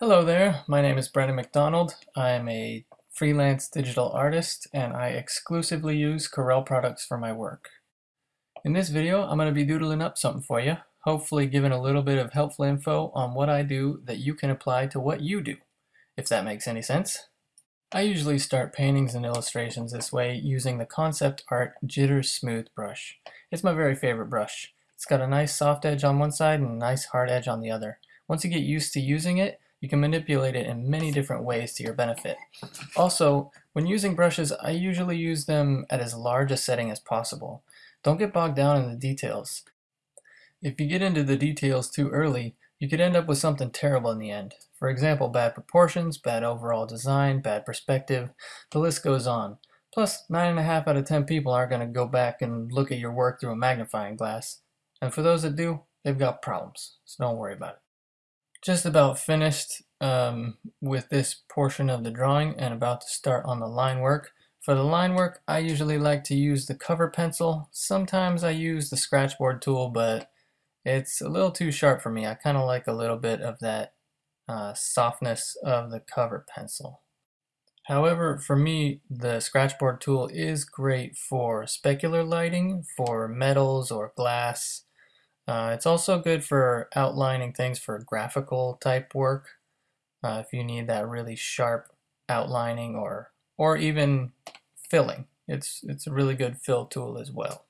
Hello there, my name is Brendan McDonald. I am a freelance digital artist and I exclusively use Corel products for my work. In this video, I'm going to be doodling up something for you, hopefully giving a little bit of helpful info on what I do that you can apply to what you do, if that makes any sense. I usually start paintings and illustrations this way using the Concept Art Jitter Smooth brush. It's my very favorite brush. It's got a nice soft edge on one side and a nice hard edge on the other. Once you get used to using it, you can manipulate it in many different ways to your benefit. Also, when using brushes, I usually use them at as large a setting as possible. Don't get bogged down in the details. If you get into the details too early, you could end up with something terrible in the end. For example, bad proportions, bad overall design, bad perspective, the list goes on. Plus, 9.5 out of 10 people aren't going to go back and look at your work through a magnifying glass. And for those that do, they've got problems, so don't worry about it just about finished um, with this portion of the drawing and about to start on the line work. For the line work, I usually like to use the cover pencil. Sometimes I use the scratchboard tool, but it's a little too sharp for me. I kind of like a little bit of that uh, softness of the cover pencil. However, for me, the scratchboard tool is great for specular lighting, for metals or glass, uh, it's also good for outlining things for graphical type work. Uh, if you need that really sharp outlining or or even filling. It's, it's a really good fill tool as well.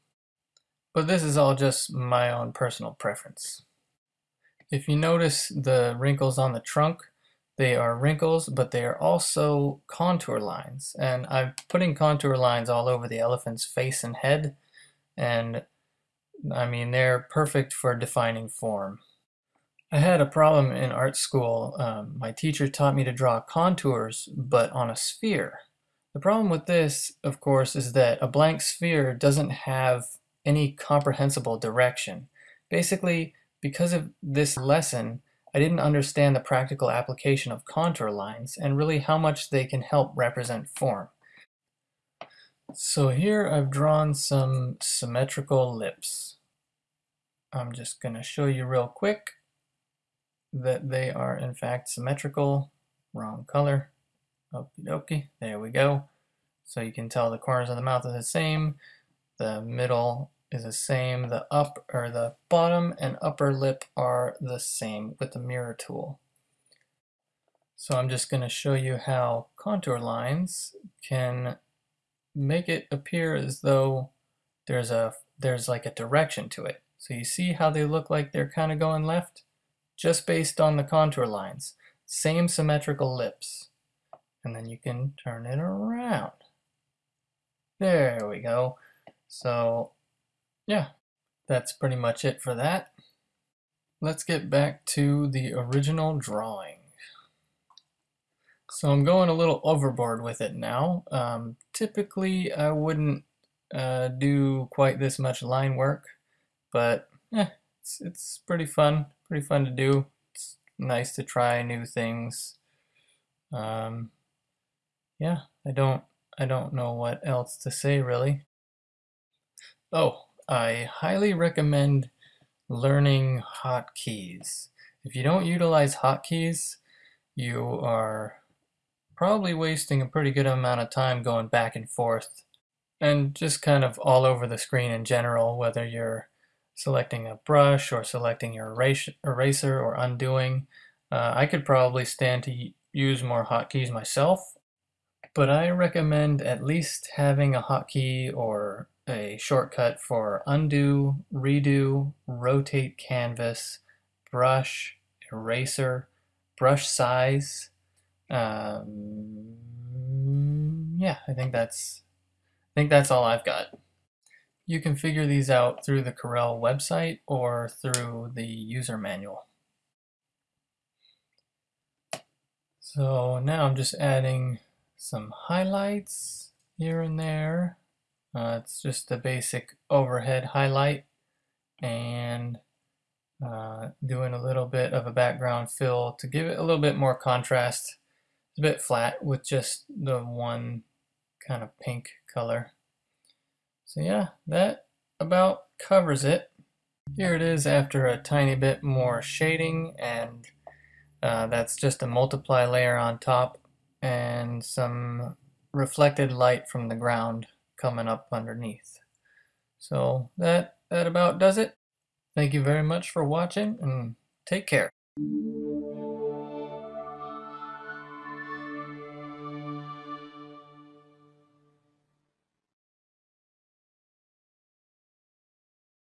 But this is all just my own personal preference. If you notice the wrinkles on the trunk, they are wrinkles, but they are also contour lines. And I'm putting contour lines all over the elephant's face and head. And I mean, they're perfect for defining form. I had a problem in art school. Um, my teacher taught me to draw contours, but on a sphere. The problem with this, of course, is that a blank sphere doesn't have any comprehensible direction. Basically, because of this lesson, I didn't understand the practical application of contour lines and really how much they can help represent form. So here I've drawn some symmetrical lips. I'm just going to show you real quick that they are in fact symmetrical. Wrong color. Okie dokie. There we go. So you can tell the corners of the mouth are the same. The middle is the same. The up or the bottom and upper lip are the same with the mirror tool. So I'm just going to show you how contour lines can make it appear as though there's a there's like a direction to it. So you see how they look like they're kind of going left? Just based on the contour lines. Same symmetrical lips. And then you can turn it around. There we go. So yeah, that's pretty much it for that. Let's get back to the original drawing. So I'm going a little overboard with it now. Um, typically, I wouldn't uh, do quite this much line work, but eh, it's, it's pretty fun. Pretty fun to do. It's nice to try new things. Um, yeah, I don't I don't know what else to say really. Oh, I highly recommend learning hotkeys. If you don't utilize hotkeys, you are probably wasting a pretty good amount of time going back and forth and just kind of all over the screen in general, whether you're selecting a brush or selecting your eraser or undoing. Uh, I could probably stand to use more hotkeys myself, but I recommend at least having a hotkey or a shortcut for undo, redo, rotate canvas, brush, eraser, brush size, um, yeah, I think that's I think that's all I've got. You can figure these out through the Corel website or through the user manual. So now I'm just adding some highlights here and there. Uh, it's just a basic overhead highlight and uh, doing a little bit of a background fill to give it a little bit more contrast it's a bit flat with just the one kind of pink color. So yeah, that about covers it. Here it is after a tiny bit more shading and Uh, that's just a multiply layer on top and some reflected light from the ground coming up underneath. So that, that about does it. Thank you very much for watching and take care.